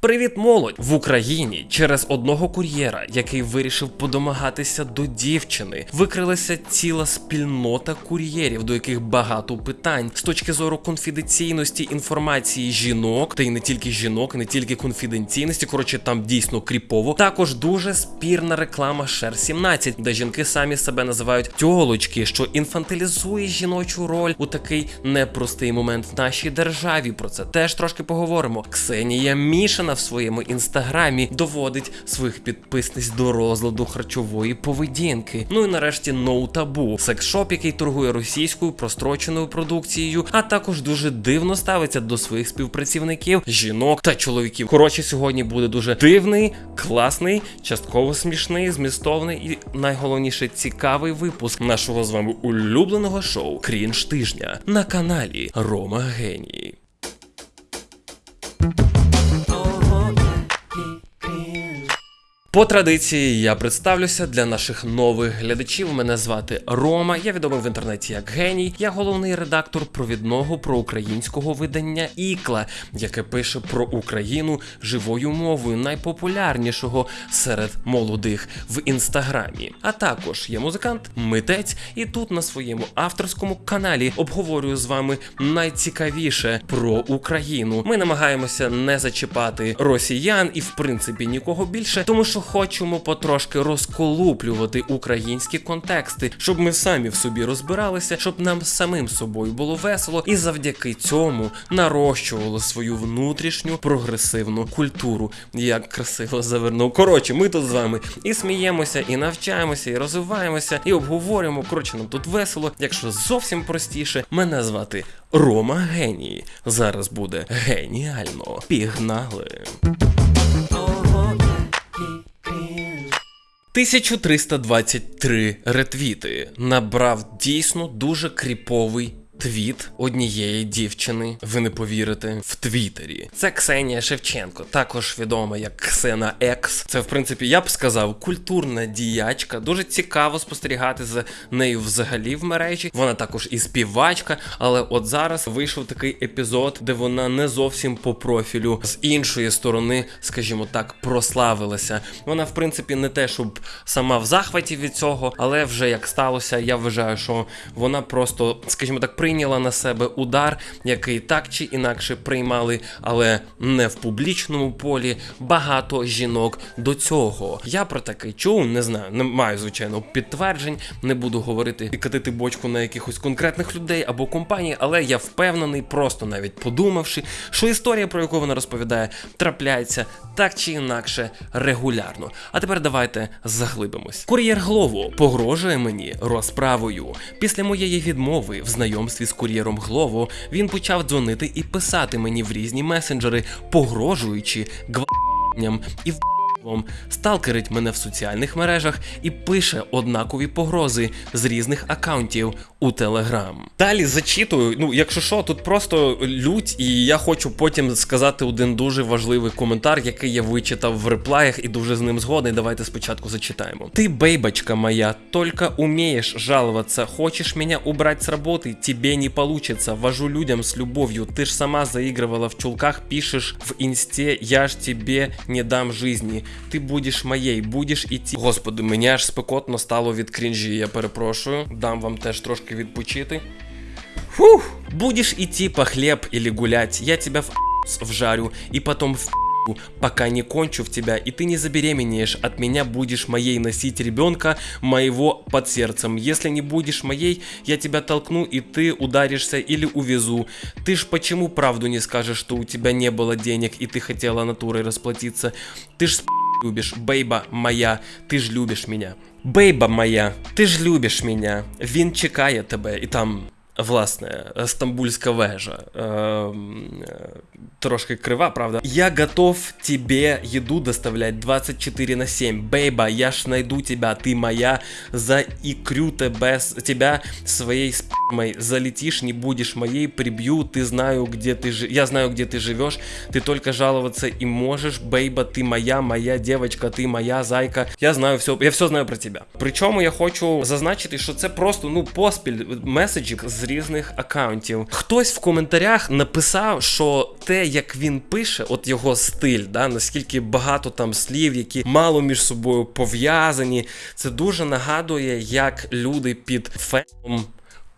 Привіт, молодь! В Україні через одного кур'єра, який вирішив подомагатися до дівчини, викрилася ціла спільнота кур'єрів, до яких багато питань з точки зору конфіденційності інформації жінок, та й не тільки жінок, не тільки конфіденційності. Коротше, там дійсно кріпово. Також дуже спірна реклама Шер 17, де жінки самі себе називають тьолочки, що інфантилізує жіночу роль у такий непростий момент в нашій державі. Про це теж трошки поговоримо. Ксенія Мішина в своєму інстаграмі доводить своїх підписниць до розладу харчової поведінки. Ну і нарешті No Taboo, секс-шоп, який торгує російською простроченою продукцією, а також дуже дивно ставиться до своїх співпрацівників, жінок та чоловіків. Коротше, сьогодні буде дуже дивний, класний, частково смішний, змістовний і найголовніше цікавий випуск нашого з вами улюбленого шоу Крінж тижня на каналі Рома Геній. По традиції я представлюся для наших нових глядачів. Мене звати Рома. Я відомий в інтернеті як геній. Я головний редактор провідного проукраїнського видання Ікла, яке пише про Україну живою мовою, найпопулярнішого серед молодих в інстаграмі. А також я музикант, митець, і тут на своєму авторському каналі обговорюю з вами найцікавіше про Україну. Ми намагаємося не зачіпати росіян і, в принципі, нікого більше, тому що хочемо потрошки розколуплювати українські контексти, щоб ми самі в собі розбиралися, щоб нам самим собою було весело, і завдяки цьому нарощували свою внутрішню прогресивну культуру. Як красиво завернув. Коротше, ми тут з вами і сміємося, і навчаємося, і розвиваємося, і обговорюємо. Коротше, нам тут весело. Якщо зовсім простіше, мене звати Рома Геній. Зараз буде геніально. Пігнали. 1323 ретвіти. Набрав дійсно дуже кріповий твіт однієї дівчини. Ви не повірите в Твіттері. Це Ксенія Шевченко, також відома як Ксена Екс. Це, в принципі, я б сказав, культурна діячка. Дуже цікаво спостерігати за нею взагалі в мережі. Вона також і співачка, але от зараз вийшов такий епізод, де вона не зовсім по профілю з іншої сторони, скажімо так, прославилася. Вона, в принципі, не те, щоб сама в захваті від цього, але вже як сталося, я вважаю, що вона просто, скажімо так, прийняла на себе удар, який так чи інакше приймали, але не в публічному полі. Багато жінок до цього. Я про таке чув, не знаю, не маю звичайно підтверджень, не буду говорити і катити бочку на якихось конкретних людей або компаній, але я впевнений, просто навіть подумавши, що історія, про яку вона розповідає, трапляється так чи інакше регулярно. А тепер давайте заглибимось. Кур'єр Глово погрожує мені розправою. Після моєї відмови в знайомстві з кур'єром Глово він почав дзвонити і писати мені в різні месенджери, погрожуючи гвалтуванням і в сталкерить мене в соціальних мережах і пише однакові погрози з різних акаунтів у Телеграм. Далі зачитую. Ну, якщо що, тут просто лють, і я хочу потім сказати один дуже важливий коментар, який я вичитав в реплаях і дуже з ним згодний. Давайте спочатку зачитаємо. Ти, бейбочка моя, только умеешь жаловаться. Хочешь меня убрать с работы? Тебе не получится. Вожу людям с любовью. Ты ж сама заигрывала в чулках, пишешь в инсте, я ж тебе не дам жизни. Ти будеш моєю, будеш іти. Господи, мені аж спекотно стало від крінжі, я перепрошую. Дам вам теж трошки відпочити. Фух! будеш іти по хлеб или гулять, я тебя в вжарю і потом в пока не кончу в тебя, и ты не забеременеешь от меня, будешь моей носить ребенка моего под сердцем. Если не будешь моей, я тебя толкну, и ты ударишься или увезу. Ты ж почему правду не скажешь, что у тебя не было денег, и ты хотела натурой расплатиться? Ты ж любишь, бейба моя, ты ж любишь меня. Бейба моя, ти ж любиш мене, він чекає тебе, і там, власне, стамбульська вежа. Е, е, трошки крива, правда? Я готов тебе еду доставлять 24 на 7. Бейба, я ж найду тебя, ты моя, заикрю тебя, с- тебя своей спамой. Залетишь, не будешь моей, прибью, ты знаю, где ты жи- Я знаю, где ты живешь, ты только жаловаться и можешь. Бейба, ты моя, моя девочка, ти моя зайка. Я знаю все, я все знаю про тебе. Причому я хочу зазначити, що це просто ну поспіль меседжів з різних акаунтів. Хтось в коментарях написав, що те, як він пише, от його стиль, да, наскільки багато там слів, які мало між собою пов'язані, це дуже нагадує, як люди під феном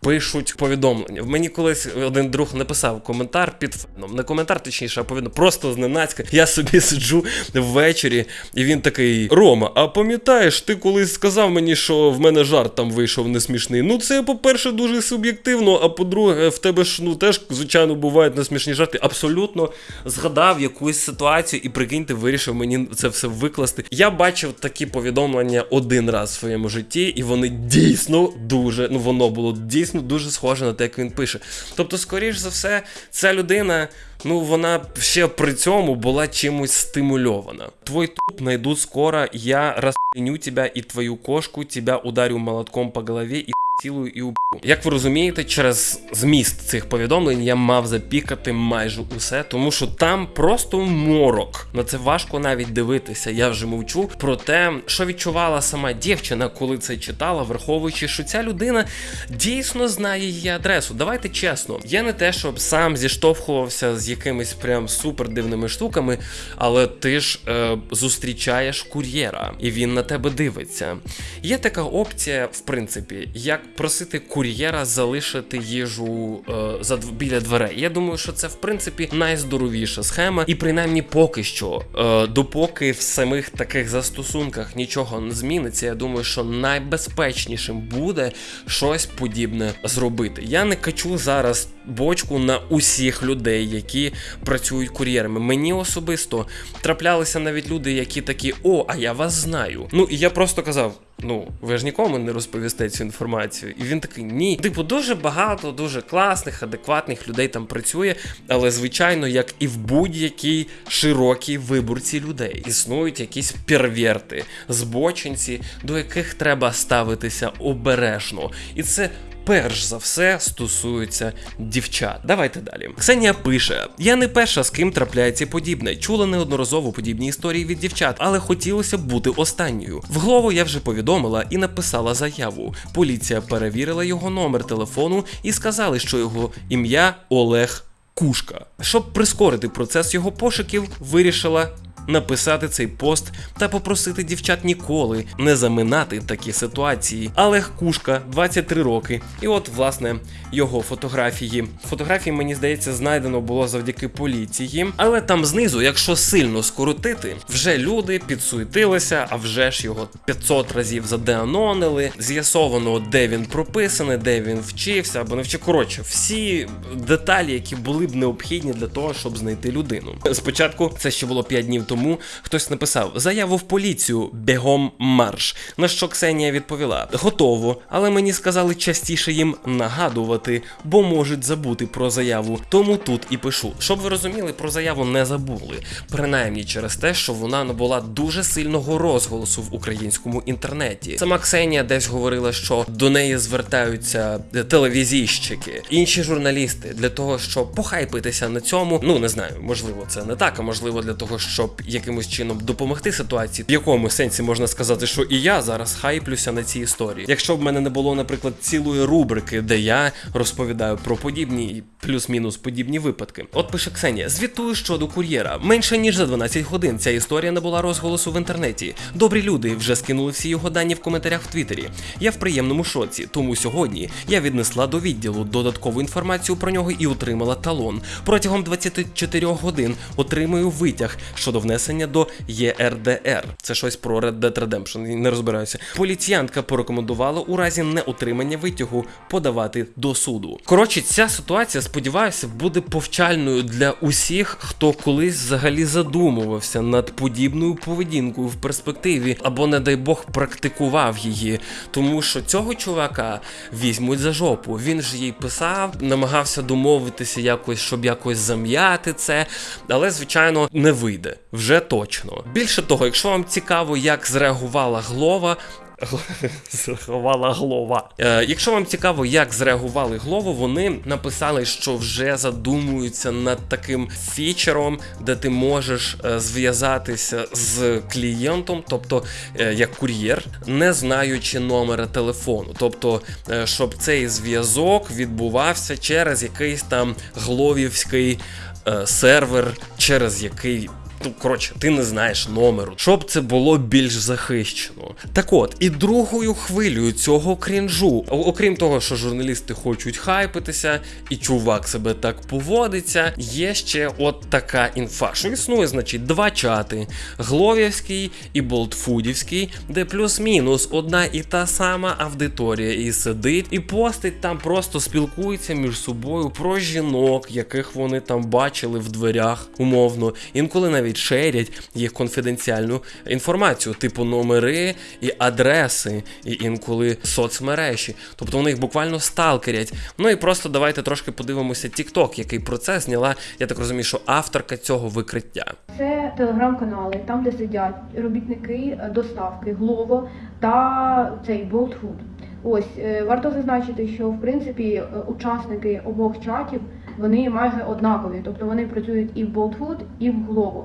пишуть повідомлення. Мені колись один друг написав коментар під феном. Не коментар, точніше, а повідомлення. Просто зненацька. Я собі сиджу ввечері, і він такий: Рома, а пам'ятаєш, ти колись сказав мені, що в мене жарт там вийшов несмішний. Ну, це, по-перше, дуже суб'єктивно, а по-друге, в тебе ж ну теж, звичайно, бувають несмішні жарти. Абсолютно згадав якусь ситуацію і прикиньте, вирішив мені це все викласти. Я бачив такі повідомлення один раз в своєму житті, і вони дійсно дуже, ну воно було дійсно дуже схоже на те, як він пише. Тобто, скоріш за все, ця людина. Ну, вона ще при цьому була чимось стимульована. Твой туп найду скоро, я розпиню тебя і твою кошку, тебя ударю молотком по голові і цілую і уб'ю. Як ви розумієте, через зміст цих повідомлень я мав запікати майже усе, тому що там просто морок. На це важко навіть дивитися. Я вже мовчу про те, що відчувала сама дівчина, коли це читала, враховуючи, що ця людина дійсно знає її адресу. Давайте чесно, я не те, щоб сам зіштовхувався з якимись прям супер дивними штуками, але ти ж е, зустрічаєш кур'єра, і він на тебе дивиться. Є така опція, в принципі, як просити кур'єра залишити їжу е, за біля дверей. Я думаю, що це в принципі найздоровіша схема, і принаймні поки що, е, допоки в самих таких застосунках нічого не зміниться, я думаю, що найбезпечнішим буде щось подібне зробити. Я не качу зараз бочку на усіх людей, які працюють кур'єрами. Мені особисто траплялися навіть люди, які такі: о, а я вас знаю. Ну і я просто казав. Ну, ви ж нікому не розповісте цю інформацію. І він такий: ні. Типу, дуже багато, дуже класних, адекватних людей там працює, але звичайно, як і в будь-якій широкій виборці людей, існують якісь перверти, збочинці, до яких треба ставитися обережно. І це. Перш за все стосується дівчат. Давайте далі. Ксенія пише: Я не перша, з ким трапляється подібне. Чула неодноразово подібні історії від дівчат, але хотілося б бути останньою. В голову я вже повідомила і написала заяву. Поліція перевірила його номер телефону і сказали, що його ім'я Олег Кушка. Щоб прискорити процес його пошуків, вирішила написати цей пост та попросити дівчат ніколи не заминати такі ситуації. Олег Кушка, 23 роки. І от, власне, його фотографії. Фотографії, мені здається, знайдено було завдяки поліції. Але там знизу, якщо сильно скоротити, вже люди підсуетилися, а вже ж його 500 разів задеанонили. З'ясовано, де він прописаний, де він вчився або не вчив. Коротше, всі деталі, які були б необхідні для того, щоб знайти людину. Спочатку це ще було 5 днів тому. Хтось написав заяву в поліцію бігом марш. На що Ксенія відповіла: готово, але мені сказали частіше їм нагадувати, бо можуть забути про заяву. Тому тут і пишу. Щоб ви розуміли, про заяву не забули. Принаймні через те, що вона набула дуже сильного розголосу в українському інтернеті. Сама Ксенія десь говорила, що до неї звертаються телевізійщики, інші журналісти для того, щоб похайпитися на цьому. Ну не знаю, можливо, це не так, а можливо для того, щоб якимось чином допомогти ситуації, в якому сенсі можна сказати, що і я зараз хайплюся на цій історії. Якщо б мене не було, наприклад, цілої рубрики, де я розповідаю про подібні і плюс-мінус подібні випадки. От пише Ксенія: звітую щодо кур'єра. Менше ніж за 12 годин ця історія набула розголосу в інтернеті. Добрі люди вже скинули всі його дані в коментарях в Твіттері. Я в приємному шоці, тому сьогодні я віднесла до відділу додаткову інформацію про нього і отримала талон. Протягом 24 годин отримую витяг щодо внесення до ЄРДР. Це щось про Red Dead Redemption, не розбираюся. Поліціянтка порекомендувала у разі неотримання витягу подавати до суду. Коротше, ця ситуація, сподіваюся, буде повчальною для усіх, хто колись взагалі задумувався над подібною поведінкою в перспективі, або, не дай Бог, практикував її. Тому що цього чувака візьмуть за жопу. Він ж їй писав, намагався домовитися якось, щоб якось зам'яти це, але звичайно не вийде вже точно. Більше того, якщо вам цікаво, як зреагувала Глова. Зреагувала Глова. Е, якщо вам цікаво, як зреагували Глову, вони написали, що вже задумуються над таким фічером, де ти можеш е, зв'язатися з клієнтом, тобто е, як кур'єр, не знаючи номера телефону. Тобто, е, щоб цей зв'язок відбувався через якийсь там гловівський е, сервер, через який. Ну, коротше, ти не знаєш номеру, щоб це було більш захищено. Так от, і другою хвилею цього крінжу, окрім того, що журналісти хочуть хайпитися, і чувак себе так поводиться, є ще от така інфа, що існує, значить, два чати: Гловівський і Болтфудівський, де плюс-мінус одна і та сама аудиторія і сидить, і постить там просто спілкуються між собою про жінок, яких вони там бачили в дверях, умовно. Інколи навіть шерять їх конфіденціальну інформацію, типу номери і адреси, і інколи соцмережі. Тобто вони їх буквально сталкерять. Ну і просто давайте трошки подивимося TikTok, який про це зняла, я так розумію, що авторка цього викриття. Це телеграм-канали, там, де сидять робітники е, доставки Glovo та цей Food. Ось е, варто зазначити, що в принципі е, учасники обох чатів вони майже однакові, тобто вони працюють і в Food, і в Glovo.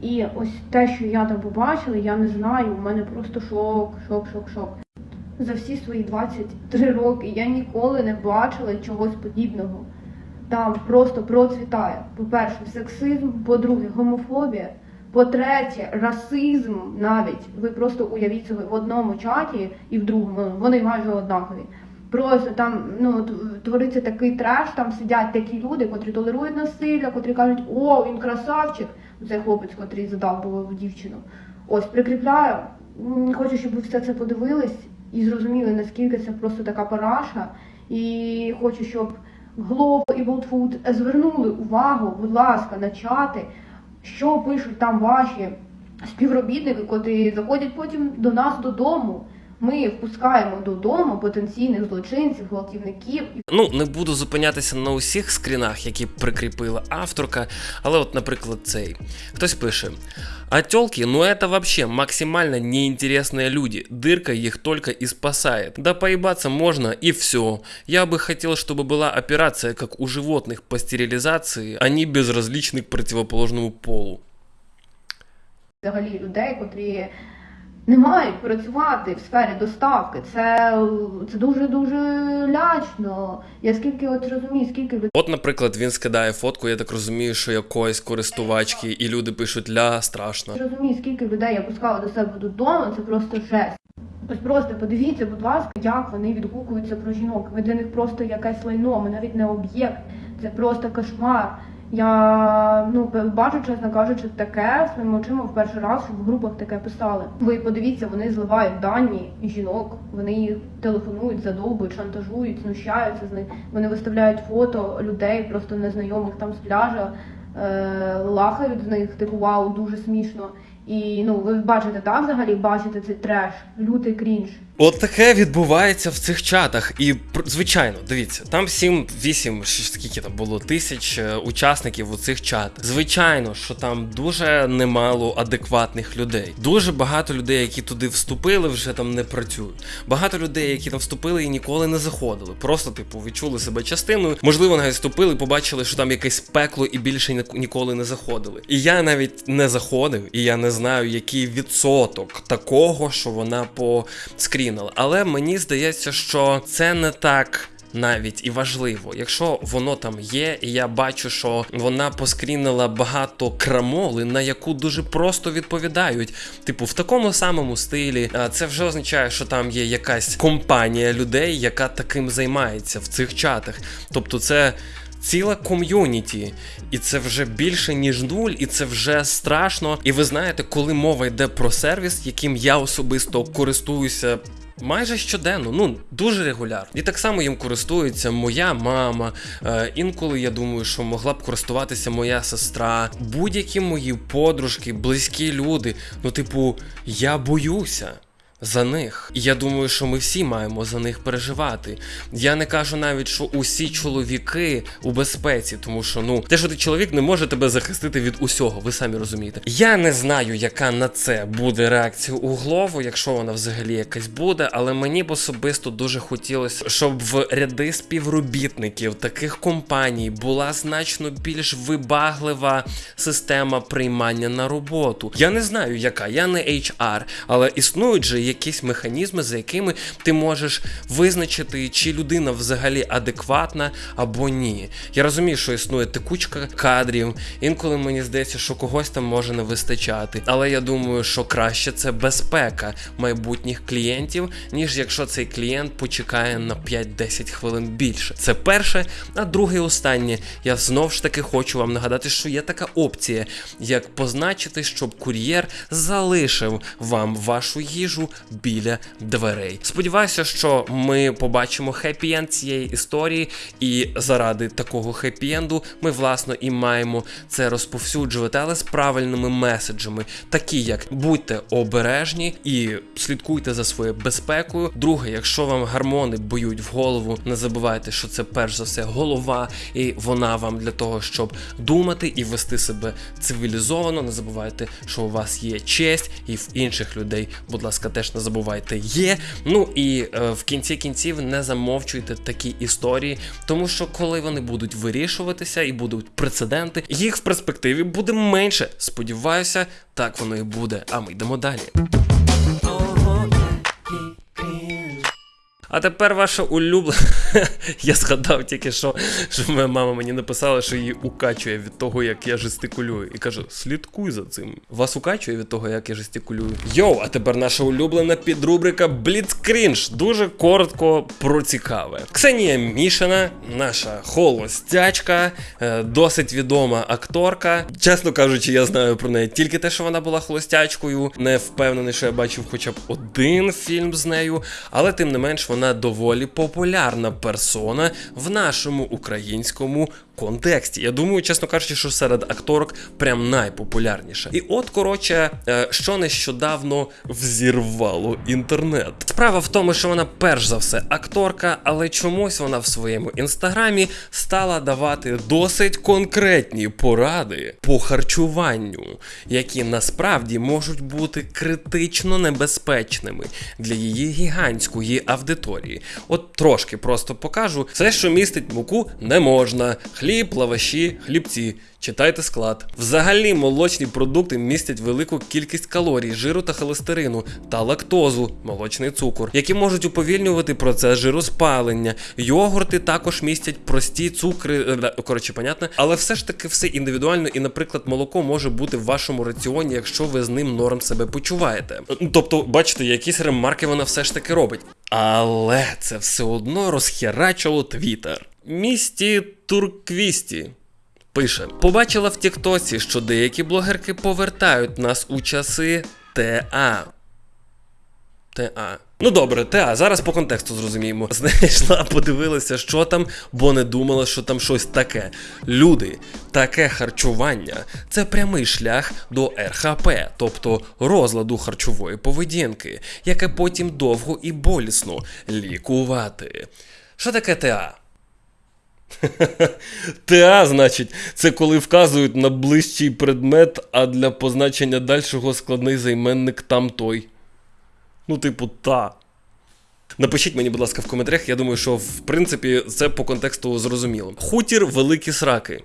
І ось те, що я там побачила, я не знаю. У мене просто шок, шок, шок, шок. За всі свої 23 роки я ніколи не бачила чогось подібного. Там просто процвітає. По-перше, сексизм, по-друге, гомофобія. По-третє, расизм навіть. Ви просто уявіть собі в одному чаті і в другому. Вони майже однакові. Просто там ну твориться такий треш, там сидять такі люди, котрі толерують насилля, котрі кажуть, о, він красавчик. Це хлопець, котрий задалбував дівчину. Ось прикріпляю. Хочу, щоб ви все це подивились і зрозуміли, наскільки це просто така параша. І хочу, щоб Глово і Болтфуд звернули увагу, будь ласка, на чати, що пишуть там ваші співробітники, котрі заходять потім до нас додому. Ми впускаємо додому потенційних злочинців, гвалтівників і Ну, не буду зупинятися на усіх скрінах, які прикріпила авторка, але от, наприклад, цей. Хтось пише: А тёлки, ну это вообще максимально неинтересные люди. Дырка их только и спасает. Да поебаться можно и все. Я бы хотел, чтобы была операция, как у животных по стерилизации, а не безразличны к противоположному полу. взагалі людей, котрі не мають працювати в сфері доставки. Це, це дуже дуже лячно. Я скільки от розумію, скільки людей. От, наприклад, він скидає фотку, я так розумію, що якоїсь користувачки, і люди пишуть ля страшно. Я розумію, скільки людей я пускала до себе додому, це просто жесть. Ось просто подивіться, будь ласка, як вони відгукуються про жінок. Ви для них просто якесь лайно, ми навіть не об'єкт. Це просто кошмар. Я ну бачу, чесно кажучи, таке своїми очима в перший раз в групах таке писали. Ви подивіться, вони зливають дані жінок, вони їх телефонують, задовбують, шантажують, знущаються з них. Вони виставляють фото людей, просто незнайомих там з пляжа, е, лахають з них, типу вау, дуже смішно. І ну ви бачите так взагалі, бачите цей треш, лютий крінж. От таке відбувається в цих чатах. І звичайно, дивіться, там 7-8, скільки там було тисяч е, учасників у цих чатах. Звичайно, що там дуже немало адекватних людей. Дуже багато людей, які туди вступили, вже там не працюють. Багато людей, які там вступили і ніколи не заходили. Просто, типу, відчули себе частиною. Можливо, навіть вступили, побачили, що там якесь пекло і більше ніколи не заходили. І я навіть не заходив, і я не знаю, який відсоток такого, що вона поскрінила. Але мені здається, що це не так. Навіть і важливо, якщо воно там є, і я бачу, що вона поскрінила багато крамоли, на яку дуже просто відповідають. Типу, в такому самому стилі, це вже означає, що там є якась компанія людей, яка таким займається в цих чатах. Тобто, це ціла ком'юніті, і це вже більше ніж нуль, і це вже страшно. І ви знаєте, коли мова йде про сервіс, яким я особисто користуюся. Майже щоденно, ну дуже регулярно. І так само їм користується моя мама. Е, інколи я думаю, що могла б користуватися моя сестра, будь-які мої подружки, близькі люди. Ну, типу, я боюся. За них. Я думаю, що ми всі маємо за них переживати. Я не кажу навіть, що усі чоловіки у безпеці, тому що ну те, що ти чоловік не може тебе захистити від усього, ви самі розумієте. Я не знаю, яка на це буде реакція у голову, якщо вона взагалі якась буде, але мені б особисто дуже хотілося, щоб в ряди співробітників таких компаній була значно більш вибаглива система приймання на роботу. Я не знаю, яка, я не HR, але існують же якісь механізми, за якими ти можеш визначити, чи людина взагалі адекватна або ні. Я розумію, що існує текучка кадрів. Інколи мені здається, що когось там може не вистачати. Але я думаю, що краще це безпека майбутніх клієнтів, ніж якщо цей клієнт почекає на 5-10 хвилин більше. Це перше. А друге і останнє, я знову ж таки хочу вам нагадати, що є така опція, як позначити, щоб кур'єр залишив вам вашу їжу біля дверей. Сподіваюся, що ми побачимо хеппі-енд цієї історії, і заради такого хеппі-енду ми власно і маємо це розповсюджувати, але з правильними меседжами, такі як будьте обережні і слідкуйте за своєю безпекою. Друге, якщо вам гармони б'ють в голову, не забувайте, що це перш за все голова, і вона вам для того, щоб думати і вести себе цивілізовано. Не забувайте, що у вас є честь, і в інших людей, будь ласка, теж не забувайте, є. Ну і е, в кінці кінців не замовчуйте такі історії, тому що коли вони будуть вирішуватися і будуть прецеденти, їх в перспективі буде менше. Сподіваюся, так воно і буде. А ми йдемо далі. А тепер ваша улюблена. я згадав тільки що, що моя мама мені написала, що її укачує від того, як я жестикулюю. І каже: слідкуй за цим. Вас укачує від того, як я жестикулюю. Йоу, а тепер наша улюблена підрубрика Бліцкрінж. Дуже коротко про цікаве. Ксенія Мішина, наша холостячка, е, досить відома акторка. Чесно кажучи, я знаю про неї тільки те, що вона була холостячкою. Не впевнений, що я бачив хоча б один фільм з нею, але тим не менш вона доволі популярна персона в нашому українському контексті. Я думаю, чесно кажучи, що серед акторок прям найпопулярніша. І от, коротше, е, що нещодавно взірвало інтернет. Справа в тому, що вона перш за все акторка, але чомусь вона в своєму інстаграмі стала давати досить конкретні поради по харчуванню, які насправді можуть бути критично небезпечними для її гігантської аудиторії. От трошки просто покажу. Все, що містить муку, не можна. Хліб, лаваші, хлібці. Читайте склад. Взагалі, молочні продукти містять велику кількість калорій, жиру та холестерину та лактозу, молочний цукор, які можуть уповільнювати процес жироспалення. Йогурти також містять прості цукри, е, коротше, понятно, але все ж таки все індивідуально, і, наприклад, молоко може бути в вашому раціоні, якщо ви з ним норм себе почуваєте. Тобто, бачите, якісь ремарки вона все ж таки робить. Але це все одно розхерачило твіттер. Місті Турквісті. Пише: Побачила в Тіктоці, що деякі блогерки повертають нас у часи ТА. ТА. Ну добре, ТА, зараз по контексту зрозуміємо. Знайшла, подивилася, що там, бо не думала, що там щось таке. Люди, таке харчування це прямий шлях до РХП, тобто розладу харчової поведінки, яке потім довго і болісно лікувати. Що таке ТА? ТА, значить, це коли вказують на ближчий предмет, а для позначення дальшого складний займенник там той. Ну, типу, та. Напишіть мені, будь ласка, в коментарях. Я думаю, що в принципі це по контексту зрозуміло. Хутір великі сраки.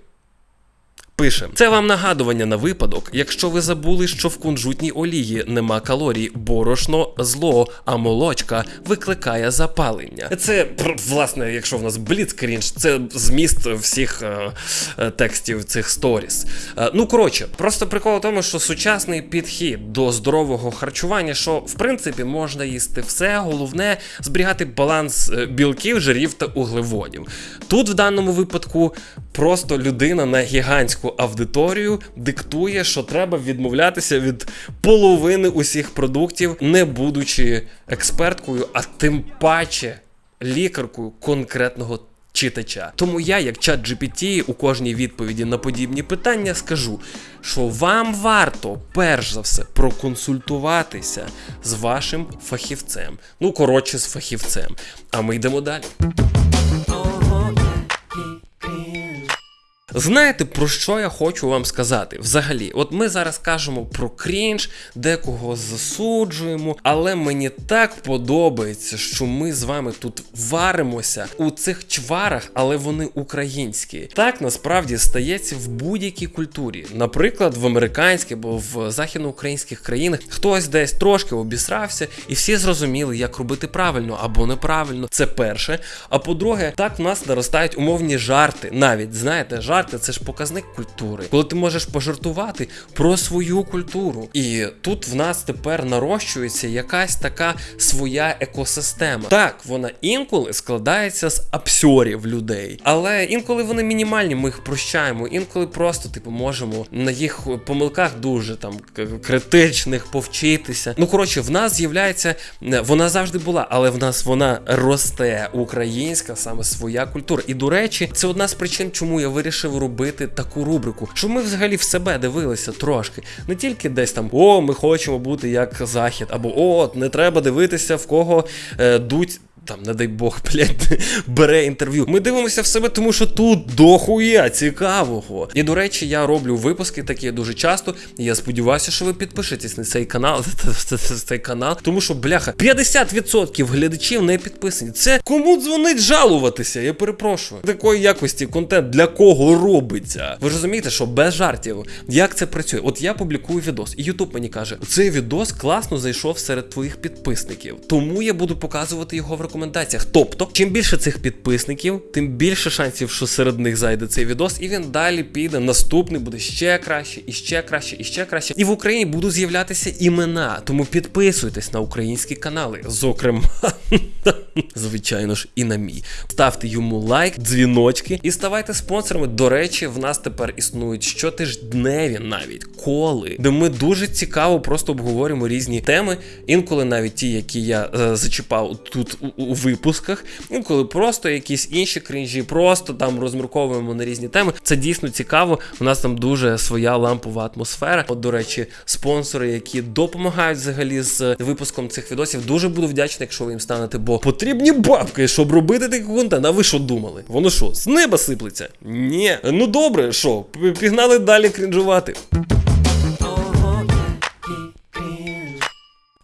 Пише, це вам нагадування на випадок, якщо ви забули, що в кунжутній олії нема калорій, борошно зло, а молочка викликає запалення. Це власне, якщо в нас бліцкрінж, це зміст всіх е, е, текстів цих сторіс. Е, ну коротше, просто прикол в тому, що сучасний підхід до здорового харчування, що в принципі можна їсти все, головне зберігати баланс е, білків, жирів та углеводів. Тут в даному випадку просто людина на гігантську аудиторію диктує, що треба відмовлятися від половини усіх продуктів, не будучи експерткою, а тим паче лікаркою конкретного. Читача. Тому я, як чат GPT, у кожній відповіді на подібні питання скажу, що вам варто перш за все проконсультуватися з вашим фахівцем. Ну, коротше, з фахівцем. А ми йдемо далі. Знаєте, про що я хочу вам сказати? Взагалі, от ми зараз кажемо про крінж, декого засуджуємо, але мені так подобається, що ми з вами тут варимося у цих чварах, але вони українські. Так насправді стається в будь-якій культурі. Наприклад, в американській або в західноукраїнських країнах хтось десь трошки обісрався, і всі зрозуміли, як робити правильно або неправильно. Це перше. А по-друге, так в нас наростають умовні жарти. Навіть знаєте, жарти це ж показник культури, коли ти можеш пожартувати про свою культуру. І тут в нас тепер нарощується якась така своя екосистема. Так, вона інколи складається з абсьорів людей, але інколи вони мінімальні, ми їх прощаємо. Інколи просто типу можемо на їх помилках дуже там критичних повчитися. Ну коротше, в нас з'являється е, вона завжди була, але в нас вона росте українська, саме своя культура. І до речі, це одна з причин, чому я вирішив робити таку рубрику, щоб ми взагалі в себе дивилися трошки, не тільки десь там о, ми хочемо бути як захід, або о, не треба дивитися в кого е, дуть. Там, не дай Бог, блядь, бере інтерв'ю. Ми дивимося в себе, тому що тут дохуя цікавого. І до речі, я роблю випуски такі дуже часто. І я сподіваюся, що ви підпишетесь на цей канал. цей канал, тому що, бляха, 50% глядачів не підписані. Це кому дзвонить жалуватися? Я перепрошую. Такої якості контент для кого робиться? Ви ж розумієте, що без жартів, як це працює? От я публікую відос, і Ютуб мені каже: цей відос класно зайшов серед твоїх підписників, тому я буду показувати його в рекомендаціях. Тобто, чим більше цих підписників, тим більше шансів, що серед них зайде цей відос, і він далі піде. Наступний буде ще краще, і ще краще, і ще краще. І в Україні будуть з'являтися імена. Тому підписуйтесь на українські канали, зокрема, звичайно ж, і на мій. Ставте йому лайк, дзвіночки і ставайте спонсорами. До речі, в нас тепер існують щотижневі навіть коли, де ми дуже цікаво просто обговорюємо різні теми. Інколи навіть ті, які я е, зачіпав тут у, у випусках, інколи просто якісь інші крінжі, просто там розмірковуємо на різні теми. Це дійсно цікаво. У нас там дуже своя лампова атмосфера. От, до речі, спонсори, які допомагають взагалі з випуском цих відосів, дуже буду вдячний, якщо ви їм станете, бо потрібні бабки, щоб робити такий контент. А ви що думали? Воно що, з неба сиплеться? Ні. Ну добре, що, пігнали далі крінжувати.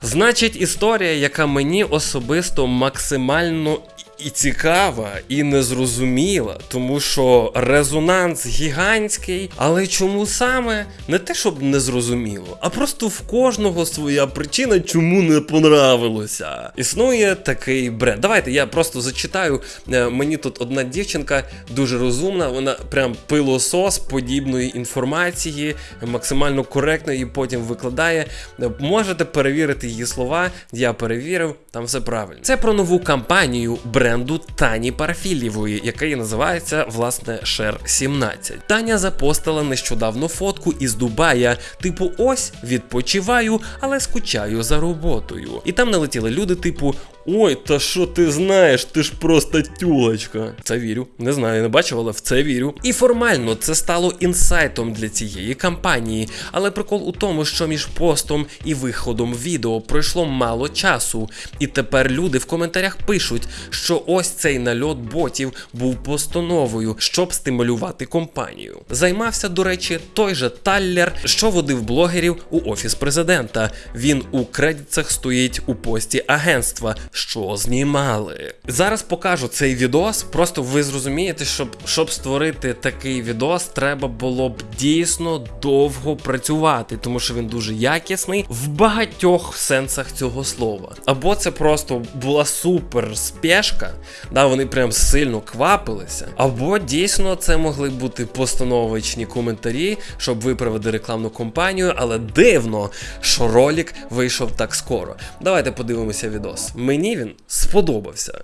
Значить, історія, яка мені особисто максимально і цікава, і незрозуміла, тому що резонанс гігантський, але чому саме не те, щоб не зрозуміло, а просто в кожного своя причина, чому не понравилося. Існує такий бренд. Давайте я просто зачитаю. Е, Мені тут одна дівчинка дуже розумна, вона прям пилосос подібної інформації, максимально коректно і потім викладає. Е, Можете перевірити її слова. Я перевірив, там все правильно. Це про нову кампанію бренду Тані Парафілєвої, яка і називається власне Шер 17. Таня запостила нещодавно фотку із Дубая, типу, ось відпочиваю, але скучаю за роботою. І там налетіли люди, типу. Ой, та що ти знаєш? Ти ж просто тюлочка. Це вірю. Не знаю, не бачив, але в це вірю. І формально це стало інсайтом для цієї кампанії. Але прикол у тому, що між постом і виходом відео пройшло мало часу. І тепер люди в коментарях пишуть, що ось цей нальот ботів був постановою, щоб стимулювати компанію. Займався, до речі, той же Таллер, що водив блогерів у офіс президента. Він у кредитах стоїть у пості агентства, що знімали. Зараз покажу цей відос. Просто ви зрозумієте, щоб, щоб створити такий відос, треба було б дійсно довго працювати, тому що він дуже якісний в багатьох сенсах цього слова. Або це просто була супер спешка, да, вони прям сильно квапилися, або дійсно це могли бути постановочні коментарі, щоб виправити рекламну кампанію, але дивно, що ролик вийшов так скоро. Давайте подивимося відос. Мені він сподобався.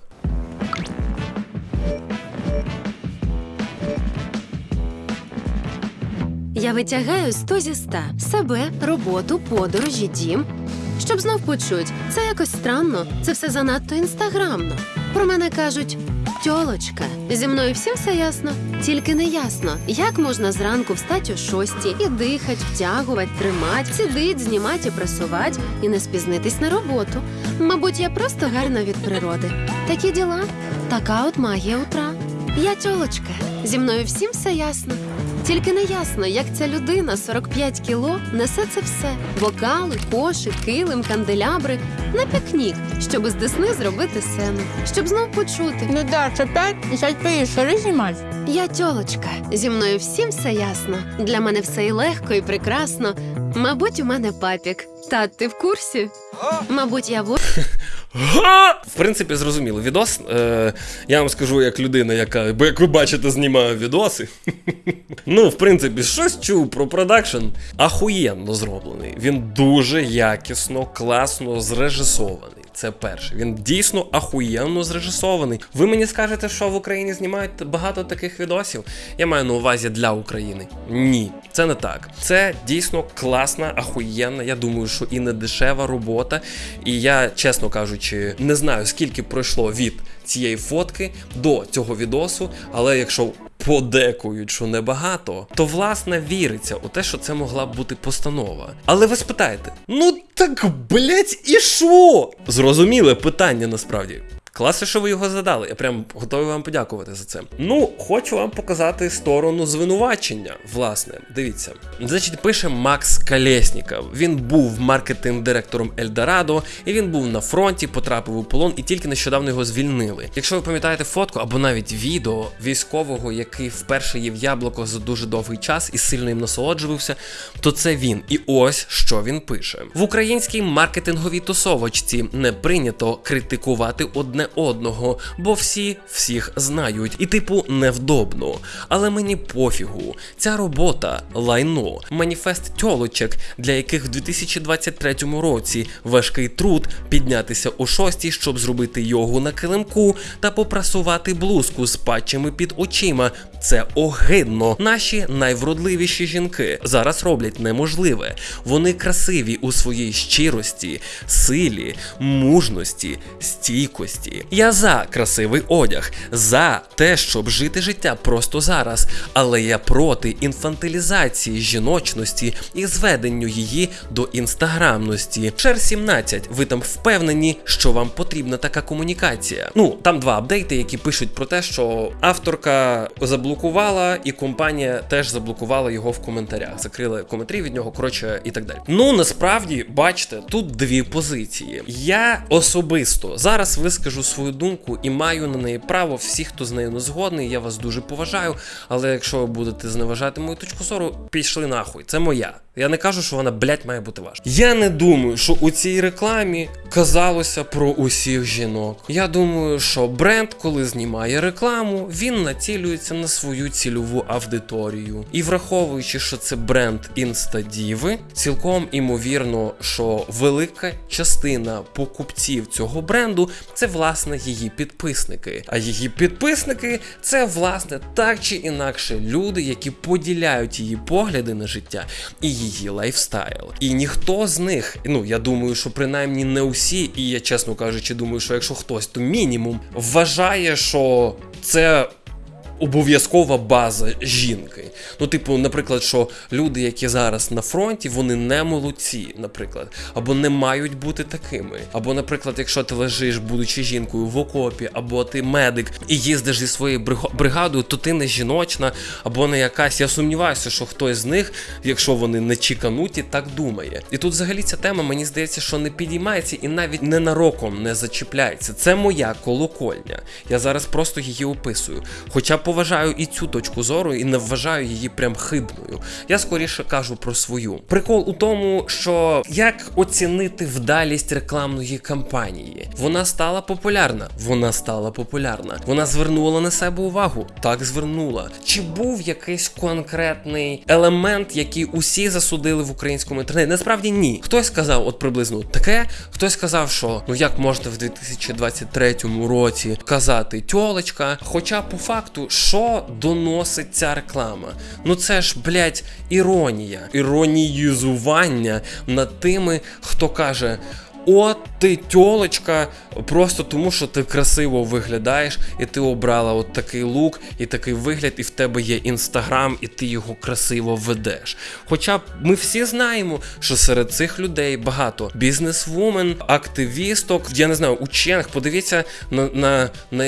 Я витягаю 100 зі 100. себе, роботу, подорожі, дім. Щоб знов почуть, це якось странно, це все занадто інстаграмно. Про мене кажуть тьолочка. Зі мною всім все ясно, тільки не ясно, як можна зранку встати о шостій і дихать, втягувати, тримати, сидить, знімати і пресувати, і не спізнитись на роботу. Мабуть, я просто гарна від природи. Такі діла, така от магія утра. Я тьолочка. Зі мною всім все ясно. Тільки не ясно, як ця людина 45 кіло несе це все: бокали, кошик, килим, канделябри на пікнік, щоб з десни зробити сцену, щоб знов почути. Ну да, що п'ять, і поїхали знімати. Я тьолочка, зі мною всім все ясно. Для мене все і легко, і прекрасно. Мабуть, у мене папік. Тат, ти в курсі? Мабуть, я в! В принципі, зрозуміло. Відос. Е, я вам скажу як людина, яка, бо як ви бачите, знімаю відоси. ну, в принципі, щось чув про продакшн. Ахуєнно зроблений. Він дуже якісно, класно зрежисований. Це перше. Він дійсно ахуєнно зрежисований. Ви мені скажете, що в Україні знімають багато таких відосів? Я маю на увазі для України. Ні, це не так. Це дійсно класна, ахуєнна. Я думаю, що і не дешева робота. І я, чесно кажучи, не знаю, скільки пройшло від цієї фотки до цього відосу, але якщо подекують, що небагато, то власне віриться у те, що це могла б бути постанова. Але ви спитаєте: ну так блять, і що? Зрозуміле питання насправді. Класно, що ви його задали. Я прям готовий вам подякувати за це. Ну, хочу вам показати сторону звинувачення. Власне, дивіться. Значить, пише Макс Калєсніков. Він був маркетинг-директором Ельдорадо, і він був на фронті, потрапив у полон і тільки нещодавно його звільнили. Якщо ви пам'ятаєте фотку або навіть відео військового, який вперше їв яблуко за дуже довгий час і сильно їм насолоджувався, то це він. І ось що він пише: в українській маркетинговій тусовочці не прийнято критикувати одне одного, бо всі всіх знають, і типу невдобно. Але мені пофігу. Ця робота лайно, маніфест тьолочок, для яких в 2023 році важкий труд піднятися о шостій, щоб зробити йогу на килимку та попрасувати блузку з патчами під очима. Це огидно. Наші найвродливіші жінки зараз роблять неможливе. Вони красиві у своїй щирості, силі, мужності, стійкості. Я за красивий одяг, за те, щоб жити життя просто зараз. Але я проти інфантилізації жіночності і зведенню її до інстаграмності. Шер 17, ви там впевнені, що вам потрібна така комунікація. Ну там два апдейти, які пишуть про те, що авторка заблокувала, і компанія теж заблокувала його в коментарях. Закрили коментарі від нього, коротше, і так далі. Ну насправді, бачите, тут дві позиції. Я особисто зараз вискажу свою думку і маю на неї право. Всі, хто з нею не згодний, я вас дуже поважаю. Але якщо ви будете зневажати мою точку зору, пішли нахуй. Це моя. Я не кажу, що вона, блядь, має бути ваша. Я не думаю, що у цій рекламі казалося про усіх жінок. Я думаю, що бренд, коли знімає рекламу, він націлюється на свою цільову аудиторію. І враховуючи, що це бренд інстадіви, цілком імовірно, що велика частина покупців цього бренду це власне її підписники. А її підписники це власне так чи інакше люди, які поділяють її погляди на життя і її lifestyle. І ніхто з них, ну я думаю, що принаймні не усі, і я чесно кажучи, думаю, що якщо хтось, то мінімум вважає, що це. Обов'язкова база жінки. Ну, типу, наприклад, що люди, які зараз на фронті, вони не молодці, наприклад, або не мають бути такими. Або, наприклад, якщо ти лежиш, будучи жінкою в окопі, або ти медик і їздиш зі своєю бригадою, то ти не жіночна, або не якась. Я сумніваюся, що хтось з них, якщо вони не чікануті, так думає. І тут взагалі ця тема, мені здається, що не підіймається і навіть ненароком не зачіпляється. Це моя колокольня. Я зараз просто її описую. Хоча поважаю і цю точку зору, і не вважаю її прям хибною. Я скоріше кажу про свою. Прикол у тому, що як оцінити вдалість рекламної кампанії? Вона стала популярна. Вона стала популярна. Вона звернула на себе увагу. Так звернула. Чи був якийсь конкретний елемент, який усі засудили в українському інтернеті? Насправді ні. Хтось сказав, от приблизно таке, хтось сказав, що ну як можна в 2023 році казати тьолочка. Хоча по факту, що доносить ця реклама? Ну це ж, блядь, іронія, іроніюзування над тими, хто каже. От ти тьолочка, просто тому що ти красиво виглядаєш, і ти обрала от такий лук і такий вигляд, і в тебе є інстаграм, і ти його красиво ведеш. Хоча ми всі знаємо, що серед цих людей багато бізнесвумен, активісток, я не знаю, учених. Подивіться на, на, на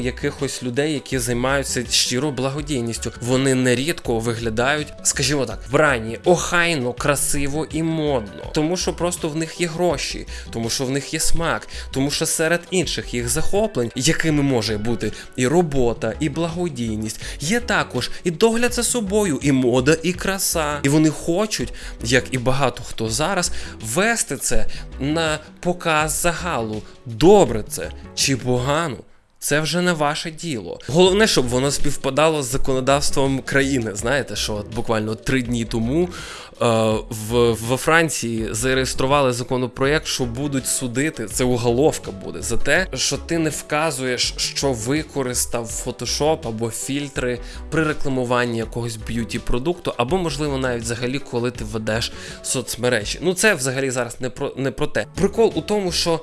якихось людей, які займаються щиро благодійністю. Вони нерідко виглядають, скажімо так, вбрані, охайно, красиво і модно, тому що просто в них є гроші, тому що в них є смак, тому що серед інших їх захоплень, якими може бути і робота, і благодійність, є також і догляд за собою, і мода, і краса. І вони хочуть, як і багато хто зараз, вести це на показ загалу. Добре це чи погано. Це вже не ваше діло. Головне, щоб воно співпадало з законодавством країни. Знаєте, що от буквально три дні тому е, в, во Франції зареєстрували законопроєкт, що будуть судити. Це уголовка буде за те, що ти не вказуєш, що використав Photoshop або фільтри при рекламуванні якогось beauty продукту, або можливо навіть взагалі, коли ти ведеш соцмережі. Ну це взагалі зараз не про не про те. Прикол у тому, що.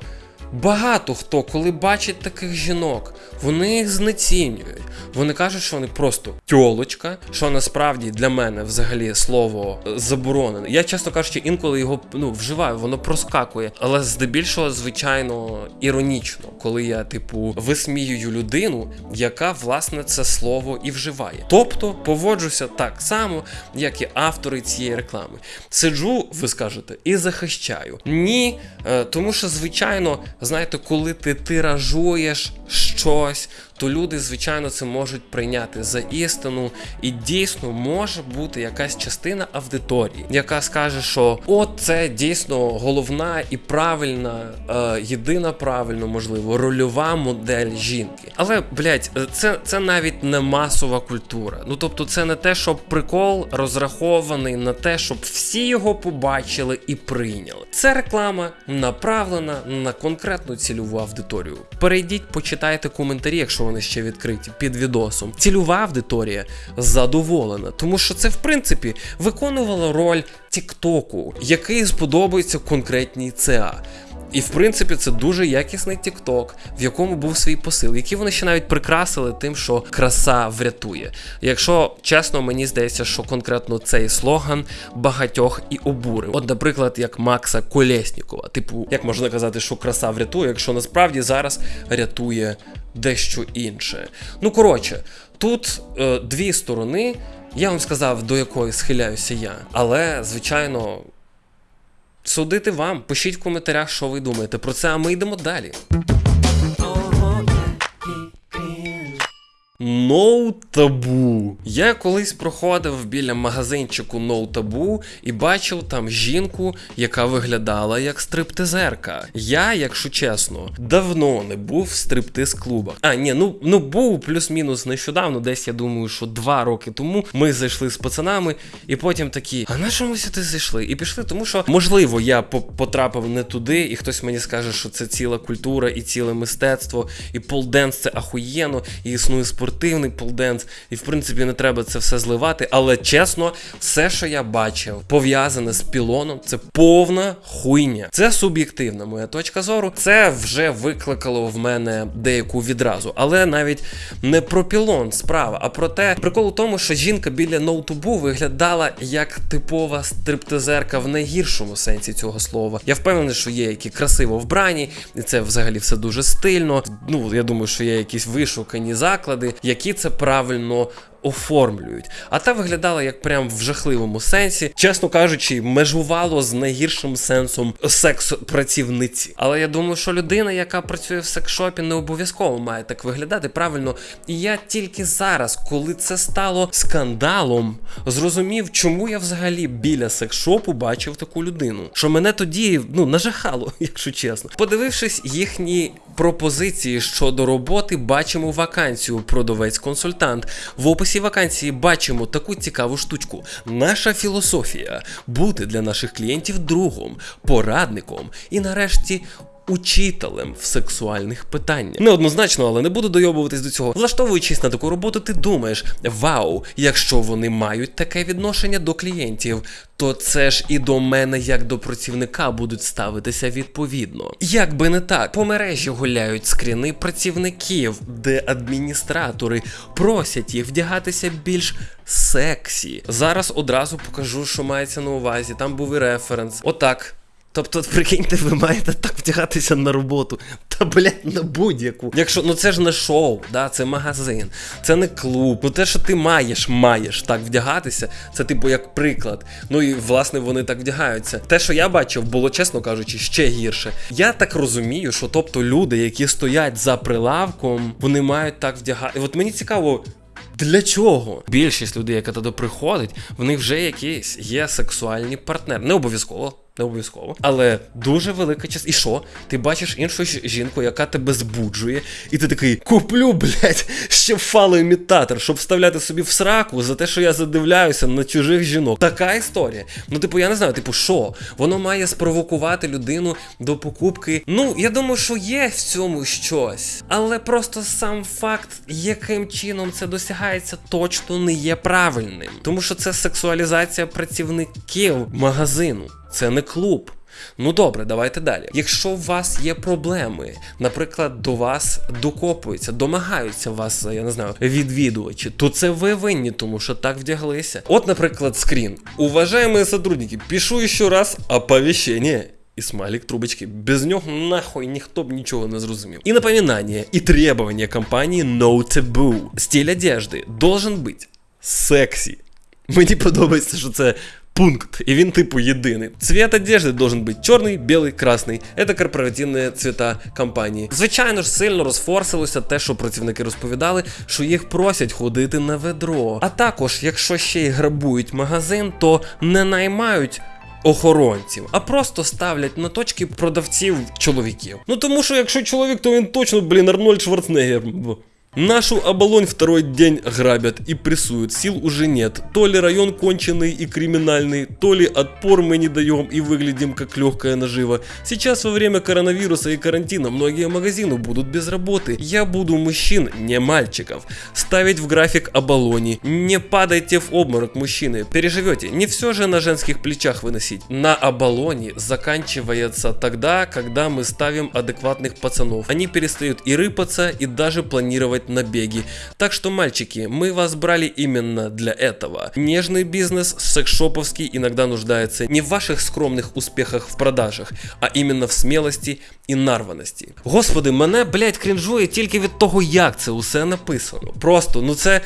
Багато хто, коли бачить таких жінок, вони їх знецінюють. Вони кажуть, що вони просто тьолочка, що насправді для мене взагалі слово заборонене. Я чесно кажучи, інколи його ну вживаю, воно проскакує. Але здебільшого, звичайно, іронічно, коли я, типу, висміюю людину, яка власне це слово і вживає. Тобто поводжуся так само, як і автори цієї реклами. Сиджу, ви скажете, і захищаю. Ні, е, тому що, звичайно, знаєте, коли ти тиражуєш щось, то люди, звичайно, це можуть прийняти за істину, і дійсно може бути якась частина аудиторії, яка скаже, що от це дійсно головна і правильна, е, єдина правильно, можливо, рольова модель жінки. Але, блядь, це, це навіть не масова культура. Ну тобто, це не те, щоб прикол розрахований на те, щоб всі його побачили і прийняли. Це реклама направлена на конкретну цільову аудиторію. Перейдіть, почитайте коментарі, якщо вони ще відкриті під відосом. Цільова аудиторія задоволена, тому що це в принципі виконувало роль Тіктоку, який сподобається конкретній ЦА. І в принципі це дуже якісний тікток, в якому був свій посил, який вони ще навіть прикрасили тим, що краса врятує. Якщо чесно, мені здається, що конкретно цей слоган багатьох і обурив. От, наприклад, як Макса Колєснікова. Типу, як можна казати, що краса врятує, якщо насправді зараз рятує дещо інше. Ну коротше, тут е, дві сторони. Я вам сказав, до якої схиляюся я, але звичайно. Судити вам, пишіть в коментарях, що ви думаєте про це, а ми йдемо далі. No Taboo. Я колись проходив біля магазинчику No Taboo і бачив там жінку, яка виглядала як стриптизерка. Я, якщо чесно, давно не був в стриптиз-клубах. А, ні, ну ну був плюс-мінус нещодавно, десь я думаю, що два роки тому ми зайшли з пацанами, і потім такі, а на чому сюди зайшли? І пішли, тому що, можливо, я по- потрапив не туди, і хтось мені скаже, що це ціла культура і ціле мистецтво, і pole dance це ахуєнно, і існує спортивний pole dance, і в принципі не треба це все зливати. Але чесно, все, що я бачив, пов'язане з пілоном, це повна хуйня. Це суб'єктивна моя точка зору. Це вже викликало в мене деяку відразу. Але навіть не про пілон справа, а про те, прикол у тому, що жінка біля ноутубу виглядала як типова стриптизерка в найгіршому сенсі цього слова. Я впевнений, що є які красиво вбрані, і це взагалі все дуже стильно. Ну я думаю, що є якісь вишукані заклади, які це правильно правильно Оформлюють, а та виглядала як прям в жахливому сенсі, чесно кажучи, межувало з найгіршим сенсом секс-працівниці. Але я думаю, що людина, яка працює в секшопі, не обов'язково має так виглядати правильно. І я тільки зараз, коли це стало скандалом, зрозумів, чому я взагалі біля секшопу бачив таку людину. Що мене тоді ну нажахало, якщо чесно. Подивившись їхні пропозиції щодо роботи, бачимо вакансію продавець-консультант. В описі вакансії бачимо таку цікаву штучку. Наша філософія бути для наших клієнтів другом, порадником і нарешті учителем в сексуальних питаннях. Неоднозначно, але не буду дойобуватись до цього. Влаштовуючись на таку роботу, ти думаєш: вау, якщо вони мають таке відношення до клієнтів, то це ж і до мене, як до працівника, будуть ставитися відповідно. Як би не так, по мережі гуляють скріни працівників, де адміністратори просять їх вдягатися більш сексі. Зараз одразу покажу, що мається на увазі. Там був і референс. Отак. Тобто, прикиньте, ви маєте так вдягатися на роботу. Та блядь, на будь-яку. Якщо ну це ж не шоу, да, це магазин, це не клуб. Ну те, що ти маєш, маєш так вдягатися, це типу як приклад. Ну і власне вони так вдягаються. Те, що я бачив, було чесно кажучи, ще гірше. Я так розумію, що тобто люди, які стоять за прилавком, вони мають так вдягати. От мені цікаво. Для чого? Більшість людей, яка туди приходить, в них вже якісь є сексуальні партнери. Не обов'язково, не обов'язково. Але дуже велика частина. І що? Ти бачиш іншу жінку, яка тебе збуджує, і ти такий: куплю, блядь, ще фалоімітатор, щоб вставляти собі в сраку за те, що я задивляюся на чужих жінок. Така історія. Ну, типу, я не знаю, типу, що? Воно має спровокувати людину до покупки. Ну, я думаю, що є в цьому щось. Але просто сам факт, яким чином це досягається, точно не є правильним. Тому що це сексуалізація працівників магазину. Це не клуб. Ну добре, давайте далі. Якщо у вас є проблеми, наприклад, до вас докопуються, домагаються вас, я не знаю, відвідувачі, то це ви винні, тому що так вдяглися. От, наприклад, скрін. Уважаемые сотрудники, пишу еще раз оповещение. І смайлик трубочки. Без нього нахуй ніхто б нічого не зрозумів. І напоминание, і требования компанії No Taboo. Стиль одежди должен бути сексі. Мені подобається, що це пункт, і він типу єдиний. Цвет одежди должен бути чорний, білий, красний. Це корпоративні цвета компанії. Звичайно ж, сильно розфорсилося те, що працівники розповідали, що їх просять ходити на ведро. А також, якщо ще й грабують магазин, то не наймають. Охоронців, а просто ставлять на точки продавців чоловіків. Ну тому що якщо чоловік, то він точно, блін, Арнольд Шварценеггер. Нашу оболонь второй день грабят и прессуют. Сил уже нет. То ли район конченый и криминальный, то ли отпор мы не даем и выглядим как легкая нажива. Сейчас во время коронавируса и карантина многие магазины будут без работы. Я буду мужчин, не мальчиков. Ставить в график оболони. Не падайте в обморок, мужчины. Переживете. Не все же на женских плечах выносить. На оболоне заканчивается тогда, когда мы ставим адекватных пацанов. Они перестают и рыпаться, и даже планировать набеги. Так что, мальчики, мы вас брали именно для этого. Нежный бизнес, секс-шоповский, иногда нуждается не в ваших скромных успехах в продажах, а именно в смелості і нарваності. Господи, мене, блядь, крінжує тільки від того, як це усе написано. Просто, ну це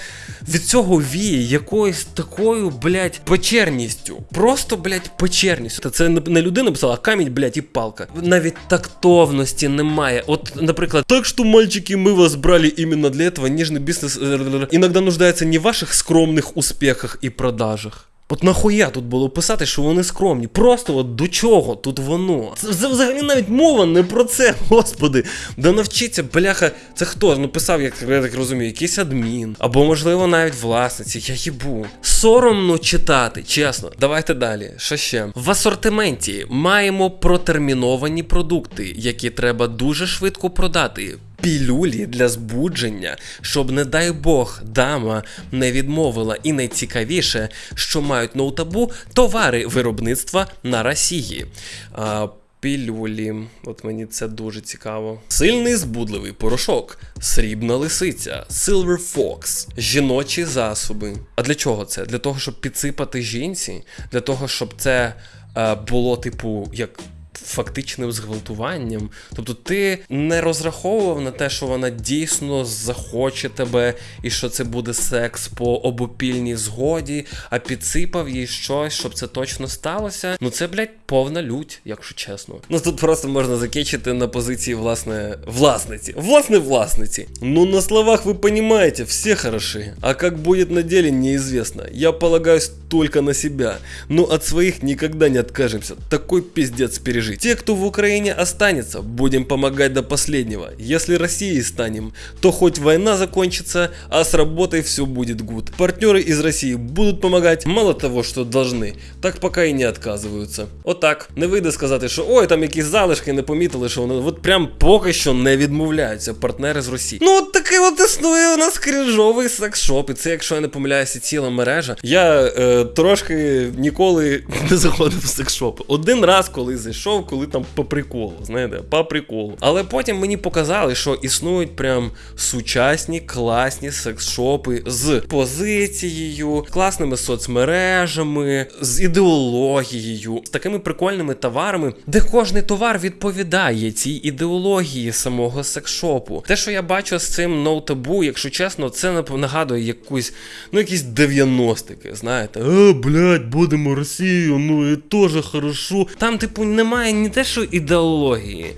від цього віє якоюсь такою, блядь, печерністю. Просто, блядь, печерністю. Та це не- не людина писала, а камінь, блядь, і палка. Навіть тактовності немає. От, наприклад, так що, мальчики, ми вас брали іменно для этого. Ніжний бізнес э, іноді нуждається не в ваших скромних успіхах і продажах. От нахуя тут було писати, що вони скромні? Просто от до чого тут воно? Це взагалі навіть мова не про це, господи. Да навчіться, бляха, це хто? Ну писав, як я так розумію, якийсь адмін. Або, можливо, навіть власниці. Я їбу. Соромно читати, чесно. Давайте далі. Що ще? В асортименті маємо протерміновані продукти, які треба дуже швидко продати. Пілюлі для збудження, щоб, не дай Бог, дама не відмовила. І найцікавіше, що мають ноутабу товари виробництва на Росії. А, Пілюлі, от мені це дуже цікаво. Сильний збудливий порошок, срібна лисиця, Silver Fox, жіночі засоби. А для чого це? Для того, щоб підсипати жінці, для того, щоб це е, було, типу, як фактичним зґвалтуванням. Тобто ти не розраховував на те, що вона дійсно захоче тебе, і що це буде секс по обопільній згоді, а підсипав їй щось, щоб це точно сталося. Ну це, блядь, повна лють, якщо чесно. Ну тут просто можна закінчити на позиції власне власниці. Власне власниці. Ну на словах вы понимаете, все хороши. А как будет на деле, неизвестно. Я полагаюсь только на себя. Но от своих никогда не откажемся. Такой пиздец переживаем Пережить. Те, кто в Украине останется, будем помогать до последнего. Если Россией станем, то хоть война закончится, а с работой все будет гуд. Партнеры из России будут помогать, мало того, что должны, так пока і не отказываются. Отак, не вийде сказати, що ой, там якісь залишки не помітили, що вони от прям поки що не відмовляються партнери з Росії. Ну от такий от існує у нас крінжовий секс-шоп, і це, якщо я не помиляюся, ціла мережа. Я е, трошки ніколи не заходив в секс-шопи. Один раз, коли зайшов, коли там по приколу, знаєте, по приколу. Але потім мені показали, що існують прям сучасні, класні секс-шопи з позицією, класними соцмережами, з ідеологією, з такими прикольними товарами, де кожний товар відповідає цій ідеології самого секс-шопу. Те, що я бачу з цим ноутабу, якщо чесно, це нагадує якусь, ну якісь 90-ки, знаєте. Е, блядь, будемо Росію, ну і теж хорошо. Там, типу, немає ні те, що ідеології.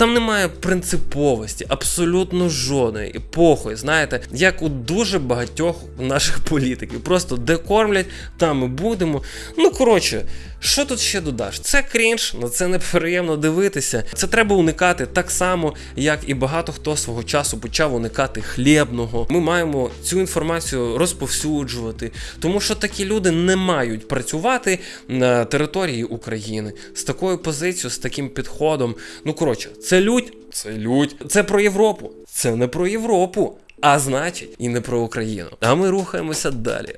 Там немає принциповості, абсолютно жодної. І знаєте, як у дуже багатьох наших політиків. Просто де кормлять, там і будемо. Ну, коротше, що тут ще додаш? Це крінж, на це неприємно дивитися. Це треба уникати так само, як і багато хто свого часу почав уникати хлібного. Ми маємо цю інформацію розповсюджувати, тому що такі люди не мають працювати на території України з такою позицією, з таким підходом. Ну коротше, це лють, це лють. Це про Європу. Це не про Європу, а значить, і не про Україну. А ми рухаємося далі.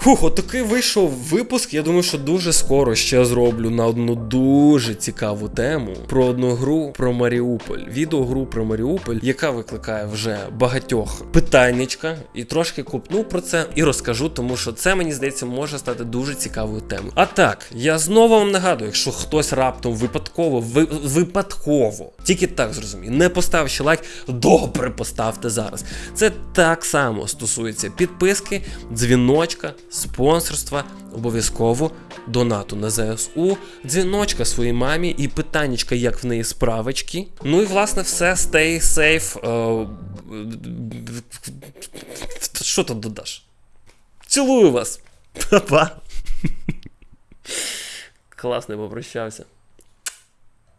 Фух, от такий вийшов випуск. Я думаю, що дуже скоро ще зроблю на одну дуже цікаву тему про одну гру про Маріуполь. Відеогру про Маріуполь, яка викликає вже багатьох питаннячка. І трошки купну про це і розкажу, тому що це мені здається може стати дуже цікавою темою. А так, я знову вам нагадую, якщо хтось раптом випадково, ви, випадково, тільки так зрозумію, не поставив ще лайк, добре поставте зараз. Це так само стосується підписки, дзвіночка, спонсорства, обов'язково донату на ЗСУ, дзвіночка своїй мамі і питаннячка, як в неї справочки. Ну і власне все, stay safe. Е, Що тут додаш? Цілую вас! Па-па! Класно попрощався.